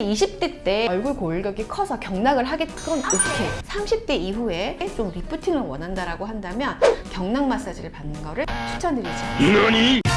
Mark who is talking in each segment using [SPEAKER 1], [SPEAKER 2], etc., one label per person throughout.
[SPEAKER 1] 20대 때 얼굴 골격이 커서 경락을 하겠건 오케이 30대 이후에 좀 리프팅을 원한다라고 한다면 경락 마사지를 받는 거를 않습니다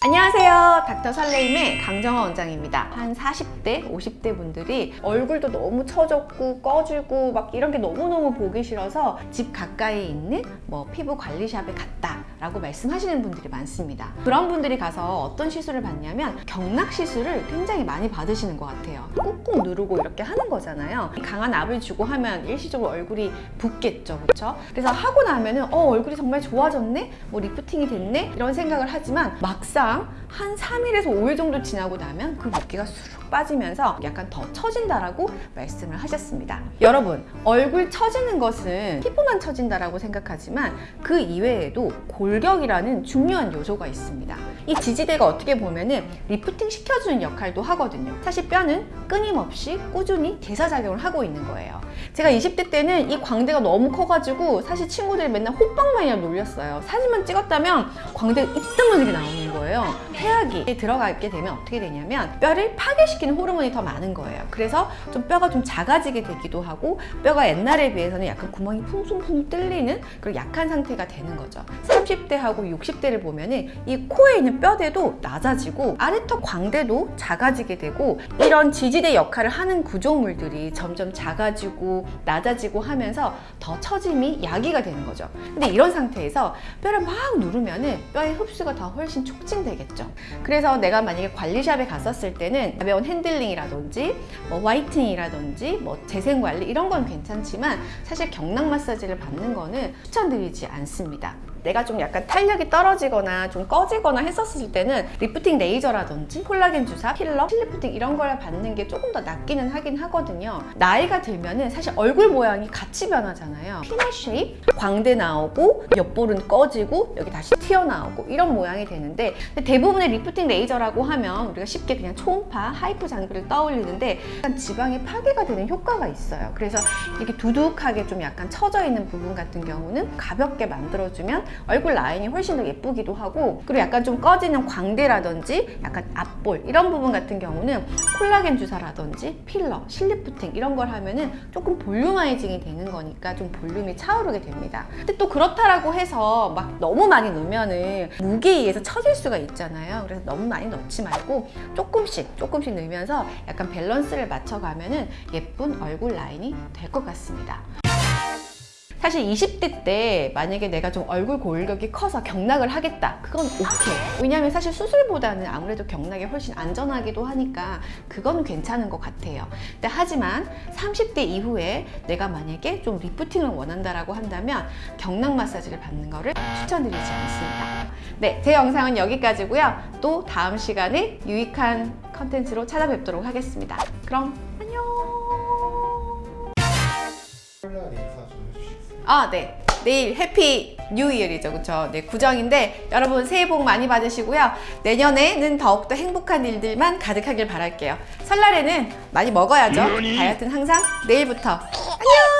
[SPEAKER 1] 안녕하세요. 닥터 설레임의 강정화 원장입니다. 한 40대 50대 분들이 얼굴도 너무 처졌고 꺼지고 막 이런 게 너무너무 보기 싫어서 집 가까이에 있는 뭐 피부 관리샵에 갔다 라고 말씀하시는 분들이 많습니다. 그런 분들이 가서 어떤 시술을 받냐면 경락 시술을 굉장히 많이 받으시는 것 같아요. 꾹꾹 누르고 이렇게 하는 거잖아요. 강한 압을 주고 하면 일시적으로 얼굴이 붓겠죠. 그렇죠? 그래서 하고 나면은 어 얼굴이 정말 좋아졌네? 뭐 lifting이 됐네? 이런 생각을 하지만 막상 한 3일에서 5일 정도 지나고 나면 그 붓기가 쑤욱 빠지면서 약간 더 처진다라고 말씀을 하셨습니다. 여러분, 얼굴 처지는 것은 피부만 처진다라고 생각하지만 그 이외에도 골격이라는 중요한 요소가 있습니다. 이 지지대가 어떻게 보면 은 리프팅 시켜주는 역할도 하거든요. 사실 뼈는 끊임없이 꾸준히 대사작용을 하고 있는 거예요. 제가 20대 때는 이 광대가 너무 커가지고 사실 친구들이 맨날 호빵만이나 놀렸어요. 사진만 찍었다면 광대가 이따만하게 나오는 거예요. 태아기에 들어가게 되면 어떻게 되냐면 뼈를 파괴시키는 호르몬이 더 많은 거예요. 그래서 좀 뼈가 좀 작아지게 되기도 하고 뼈가 옛날에 비해서는 약간 구멍이 풍송풍 뚫리는 그런 약한 상태가 되는 거죠. 30대하고 60대를 보면 은 이 코에 있는 뼈대도 낮아지고 아래턱 광대도 작아지게 되고 이런 지지대 역할을 하는 구조물들이 점점 작아지고 낮아지고 하면서 더 처짐이 야기가 되는 거죠. 근데 이런 상태에서 뼈를 막 누르면 은 뼈의 흡수가 더 훨씬 촉진되겠죠. 그래서 내가 만약에 관리샵에 갔었을 때는 가벼운 핸들링이라든지 뭐 whitening이라든지 뭐 재생 관리 이런 건 괜찮지만 사실 경락 마사지를 받는 거는 추천드리지 않습니다. 내가 좀 약간 탄력이 떨어지거나 좀 꺼지거나 했었을 때는 리프팅 레이저라든지 콜라겐 주사, 필러, 실리프팅 이런 걸 받는 게 조금 더 낫기는 하긴 하거든요. 나이가 들면은 사실 얼굴 모양이 같이 변하잖아요. peanut shape, 광대 나오고 옆볼은 꺼지고 여기 다시 튀어나오고 이런 모양이 되는데 대부분의 리프팅 레이저라고 하면 우리가 쉽게 그냥 초음파, HIFU 장비를 떠올리는데 약간 지방이 파괴가 되는 효과가 있어요. 그래서 이렇게 두둑하게 좀 약간 처져 있는 부분 같은 경우는 가볍게 만들어주면 얼굴 라인이 훨씬 더 예쁘기도 하고 그리고 약간 좀 꺼지는 광대라든지 약간 앞볼 이런 부분 같은 경우는 콜라겐 주사라든지 필러, 실리프팅 이런 걸 하면은 조금 volumizing이 되는 거니까 좀 볼륨이 차오르게 됩니다. 근데 또 그렇다라고 해서 막 너무 많이 넣으면은 무게에 의해서 처질 수가 있잖아요. 그래서 너무 많이 넣지 말고 조금씩 조금씩 넣으면서 약간 밸런스를 맞춰가면은 예쁜 얼굴 라인이 될 것 같습니다. 사실 20대 때 만약에 내가 좀 얼굴 골격이 커서 경락을 하겠다. 그건 오케이. 왜냐하면 사실 수술보다는 아무래도 경락이 훨씬 안전하기도 하니까 그건 괜찮은 것 같아요. 근데 하지만 30대 이후에 내가 만약에 좀 리프팅을 원한다라고 한다면 경락 마사지를 받는 거를 추천드리지 않습니다. 네, 제 영상은 여기까지고요. 또 다음 시간에 유익한 컨텐츠로 찾아뵙도록 하겠습니다. 그럼 아, 네. 내일 Happy New Year이죠. 그쵸? 네, 구정인데 여러분 새해 복 많이 받으시고요. 내년에는 더욱더 행복한 일들만 가득하길 바랄게요. 설날에는 많이 먹어야죠. 다이어트는 항상 내일부터. 안녕!